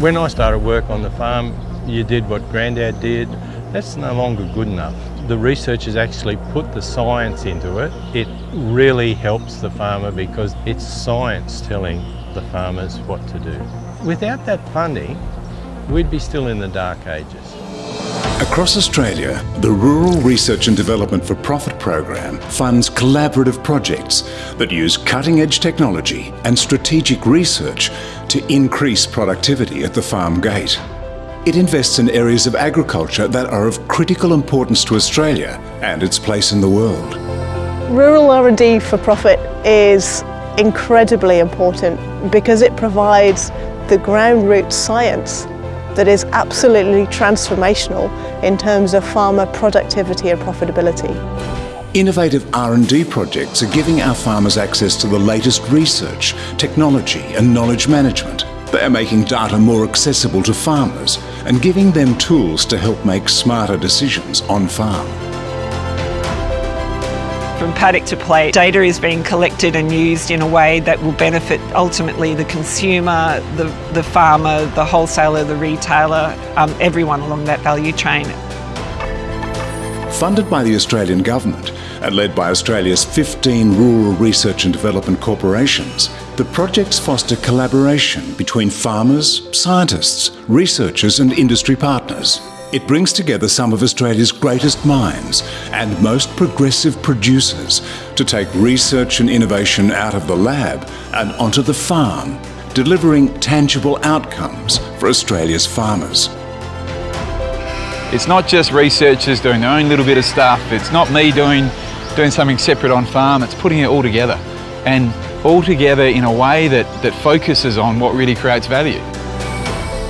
When I started work on the farm, you did what Grandad did. That's no longer good enough. The researchers actually put the science into it. It really helps the farmer because it's science telling the farmers what to do. Without that funding, we'd be still in the dark ages. Across Australia, the Rural Research and Development for Profit program funds collaborative projects that use cutting-edge technology and strategic research to increase productivity at the farm gate. It invests in areas of agriculture that are of critical importance to Australia and its place in the world. Rural R&D for profit is incredibly important because it provides the ground root science that is absolutely transformational in terms of farmer productivity and profitability. Innovative R&D projects are giving our farmers access to the latest research, technology and knowledge management. They are making data more accessible to farmers and giving them tools to help make smarter decisions on farm. From paddock to plate, data is being collected and used in a way that will benefit ultimately the consumer, the, the farmer, the wholesaler, the retailer, um, everyone along that value chain. Funded by the Australian Government and led by Australia's 15 rural research and development corporations, the projects foster collaboration between farmers, scientists, researchers and industry partners. It brings together some of Australia's greatest minds and most progressive producers to take research and innovation out of the lab and onto the farm, delivering tangible outcomes for Australia's farmers. It's not just researchers doing their own little bit of stuff. It's not me doing, doing something separate on farm. It's putting it all together and all together in a way that, that focuses on what really creates value.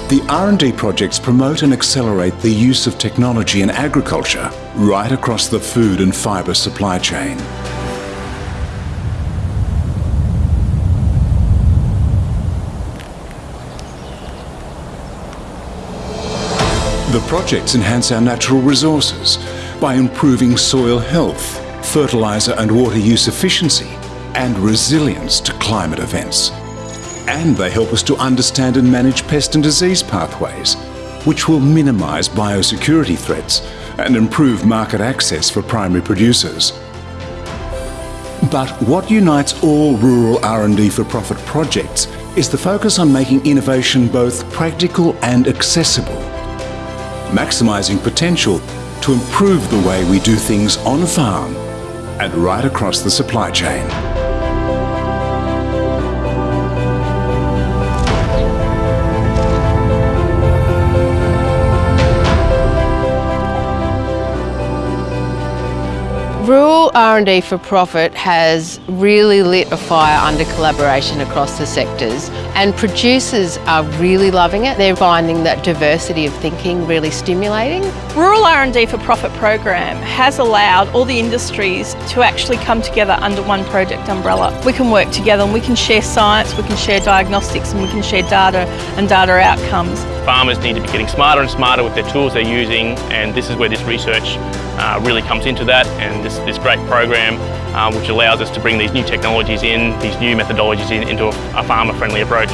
The R&D projects promote and accelerate the use of technology in agriculture right across the food and fibre supply chain. The projects enhance our natural resources by improving soil health, fertiliser and water use efficiency and resilience to climate events and they help us to understand and manage pest and disease pathways, which will minimise biosecurity threats and improve market access for primary producers. But what unites all rural R&D for profit projects is the focus on making innovation both practical and accessible, maximising potential to improve the way we do things on farm and right across the supply chain. Rural R&D for Profit has really lit a fire under collaboration across the sectors and producers are really loving it. They're finding that diversity of thinking really stimulating. Rural R&D for Profit program has allowed all the industries to actually come together under one project umbrella. We can work together and we can share science, we can share diagnostics and we can share data and data outcomes. Farmers need to be getting smarter and smarter with their tools they're using and this is where this research uh, really comes into that and this, this great program uh, which allows us to bring these new technologies in, these new methodologies in, into a, a farmer-friendly approach.